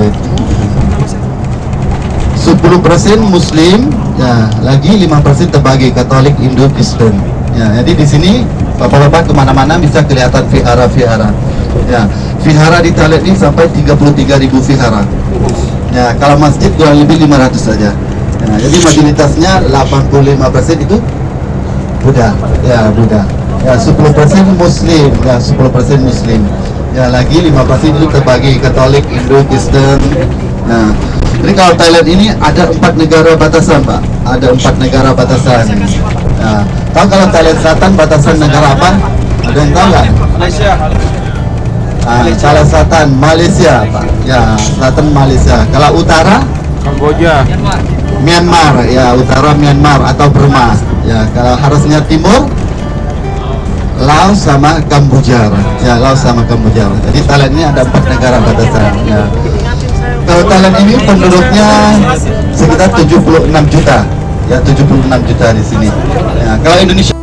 dia 10% Muslim ya lagi 5% terbagi Katolik Hindu Kristen. Ya jadi di sini bapak-bapak ke mana-mana bisa kelihatan vihara vihara. Ya vihara di Thailand ini sampai 33.000 vihara. Ya kalau masjid kurang lebih 500 saja. Ya, jadi majoritasnya 85% itu Buddha. Ya Buddha. Ya 10% Muslim. Ya 10% Muslim ya lagi 5% itu terbagi Katolik Hindu Kristen. Nah jadi kalau Thailand ini ada empat negara batasan Pak. Ada empat negara batasan. Nah, tahu kalau Thailand Selatan batasan negara apa? Ada yang tahu nggak? Malaysia. Ah, Thailand Selatan Malaysia Pak. Ya Selatan Malaysia. Kalau utara? Kamboja. Myanmar. Ya utara Myanmar atau Burma. Ya kalau harusnya timur Laos sama Kamboja. Ya Laos sama Kamboja. Jadi Thailand ini ada empat negara batasan ya. Kalau Thailand ini penduduknya sekitar 76 juta. Ya 76 juta di sini. Ya kalau Indonesia